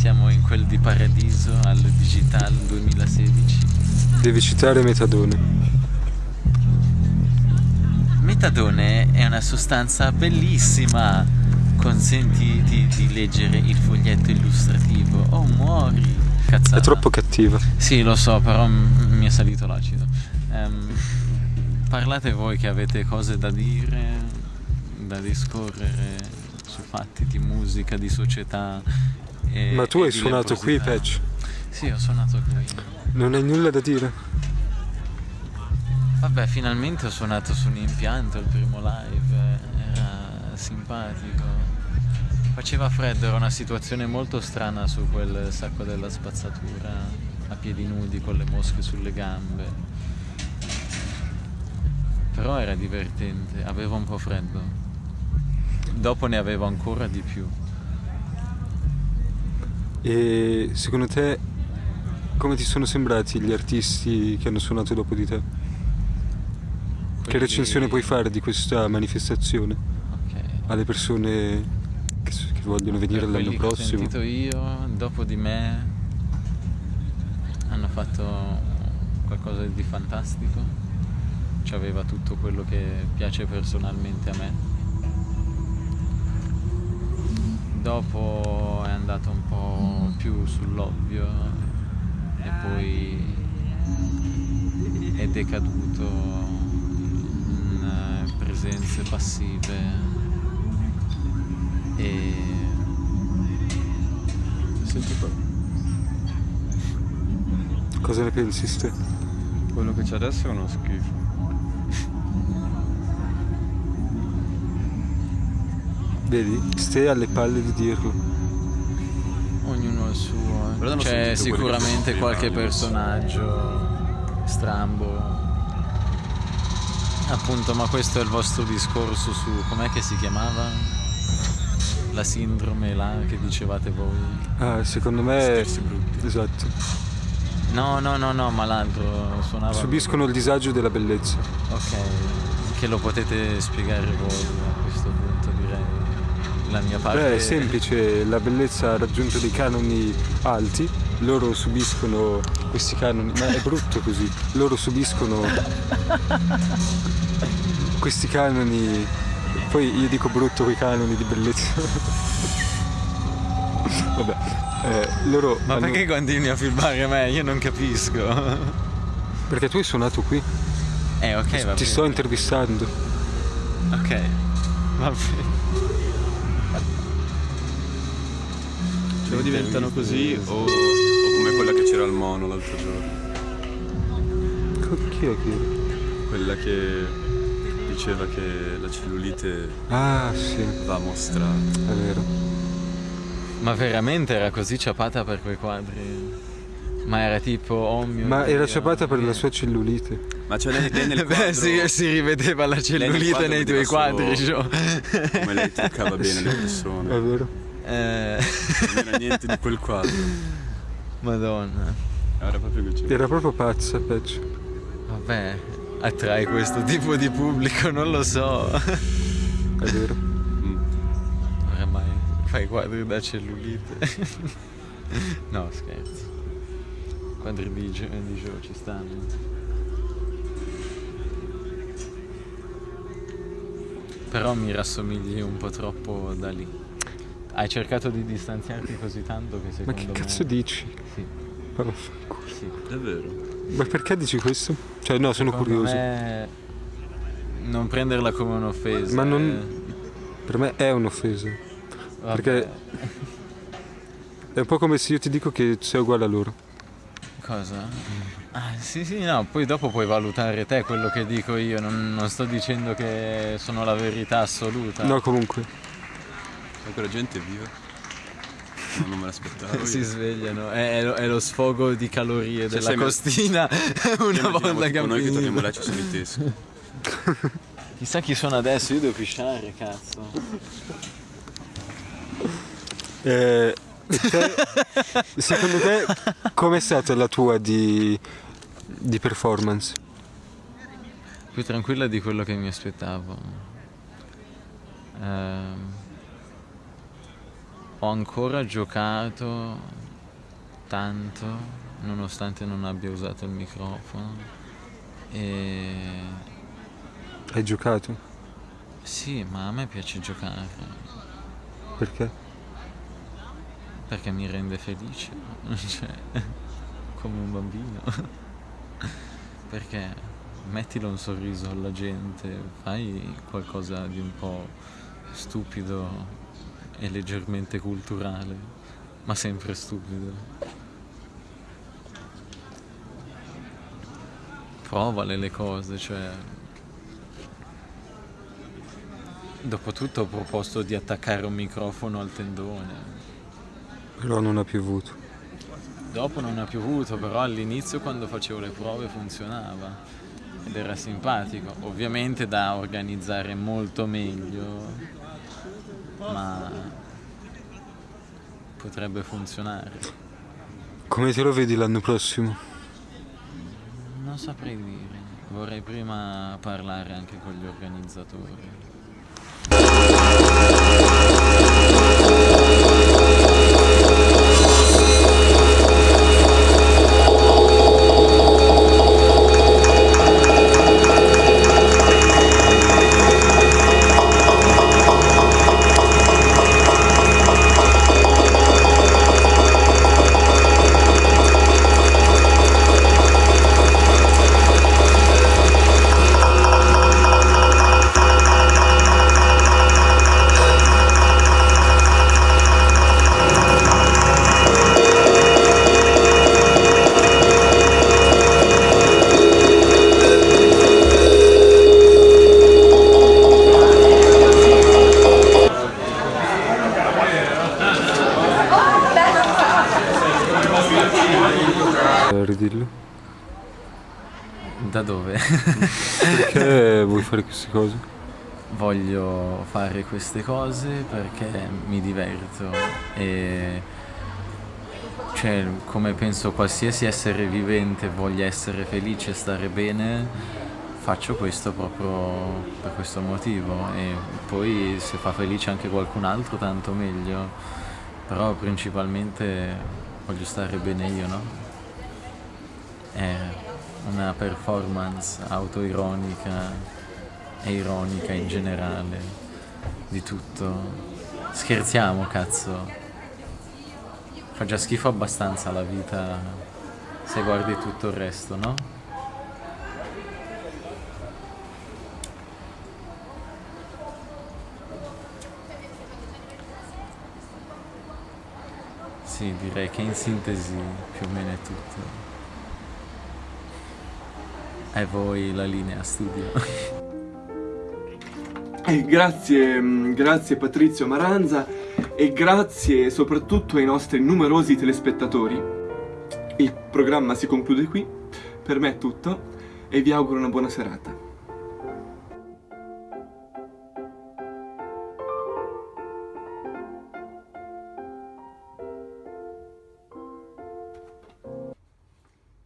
Siamo in quel di Paradiso al Digital 2016. Devi citare Metadone. Metadone è una sostanza bellissima. Consentiti di leggere il foglietto illustrativo. Oh, muori. Cazzata. È troppo cattiva. Sì, lo so, però mi è salito l'acido. Ehm, parlate voi che avete cose da dire, da discorrere su fatti di musica, di società. E, Ma tu hai suonato qui. Patch? Sì, ho suonato qui. Non hai nulla da dire? Vabbè, finalmente ho suonato su un impianto il primo live, era simpatico. Faceva freddo, era una situazione molto strana su quel sacco della spazzatura, a piedi nudi con le mosche sulle gambe. Però era divertente, avevo un po' freddo. Dopo ne avevo ancora di più. E secondo te come ti sono sembrati gli artisti che hanno suonato dopo di te? Che Quelli- recensione puoi fare di questa manifestazione Ok. alle persone che, che vogliono venire Per l'anno che ho prossimo? sentito io, dopo di me, hanno fatto qualcosa di fantastico. Ci aveva tutto quello che piace personalmente a me. Dopo è andato un po' più sull'ovvio e poi è decaduto in eh, presenze passive e Senti qua, Cosa ne pensi ste? quello che c'è adesso è uno schifo. Vedi? Stai alle palle di dirlo. Però C'è sicuramente qualche personaggio strambo. Appunto, ma questo è il vostro discorso su com'è che si chiamava? La sindrome là che dicevate voi? Ah, secondo me... Esatto. No, no, no, no, ma l'altro suonava. Subiscono il disagio della bellezza. Ok, che lo potete spiegare voi a questo punto. La mia parte. Beh, è semplice, la bellezza ha raggiunto dei canoni alti, loro subiscono questi canoni, ma è brutto così, loro subiscono questi canoni, poi io dico brutto quei canoni di bellezza. Vabbè, eh, loro... Ma hanno- perché continui a filmare me? Io non capisco. Perché tu hai suonato qui, Eh, ok, va ti bene. sto intervistando. Ok, va bene. O diventano così o, o come quella che c'era al mono l'altro giorno. Chi è che... Quella che diceva che la cellulite Ah, sì, va mostrata. è vero. Ma veramente era così ciapata per quei quadri? Ma era tipo, oh mio Ma Dio, era ciapata per la sua cellulite. Ma cioè lei, lei nel Beh, quadro, si, si rivedeva la cellulite nei tuoi quadri, solo come lei toccava bene le È persone. vero. Eh, Non era niente di quel quadro. Madonna. Era proprio c'era. Era proprio pazza, peggio. Vabbè, attrae questo tipo di pubblico, non lo so. È vero. Mm. Oramai fai quadri da cellulite. no, scherzo. Quadri di Gio, di Gio ci stanno. Però mi rassomigli un po' troppo da lì. Hai cercato di distanziarti così tanto che Ma secondo che me... cazzo dici? Sì, Ma vaffanculo. sì. Davvero? Ma perché dici questo? Cioè, no, sono Secondo curioso. me non prenderla come un'offesa. Ma non- Per me è un'offesa. eh. Vabbè. perché- È un po' come se io ti dico che sei uguale a loro. Cosa? Ah, sì, sì, no, poi dopo puoi valutare te quello che dico io, non, non sto dicendo che sono la verità assoluta. No, comunque. Quella gente è viva? No, non me l'aspettavo. si svegliano, è, è lo, è lo sfogo di calorie della sei me- costina una volta che noi che torniamo là ci sono i teschi. Chissà chi sono adesso, io devo pisciare, cazzo. Eh, te- secondo te com'è stata la tua di, di performance? Più tranquilla di quello che mi aspettavo. Ehm, ho ancora giocato tanto, nonostante non abbia usato il microfono. E Hai giocato? sì, ma a me piace giocare Perché? perché mi rende felice, cioè, come un bambino. perché mettilo un sorriso alla gente, fai qualcosa di un po' stupido e leggermente culturale, ma sempre stupido. Provale le cose, cioè. Dopotutto ho proposto di attaccare un microfono al tendone. Però non ha piovuto. Dopo non ha piovuto, però all'inizio quando facevo le prove funzionava ed era simpatico. Ovviamente da organizzare molto meglio, ma potrebbe funzionare. Come te lo vedi l'anno prossimo? Non saprei dire, vorrei prima parlare anche con gli organizzatori. Eh, Ridillo. Da dove? Perché vuoi fare queste cose? Voglio fare queste cose perché mi diverto e cioè, come penso qualsiasi essere vivente voglia essere felice stare bene, faccio questo proprio per questo motivo e poi se fa felice anche qualcun altro tanto meglio, però principalmente voglio stare bene io, no? È una performance autoironica e ironica in generale di tutto. Scherziamo, cazzo. Fa già schifo abbastanza la vita se guardi tutto il resto, no? Sì, direi che in sintesi più o meno è tutto. E voi la linea studio. E grazie, mm, grazie Patrizio Maranza e grazie soprattutto ai nostri numerosi telespettatori. Il programma si conclude qui, per me è tutto e vi auguro una buona serata.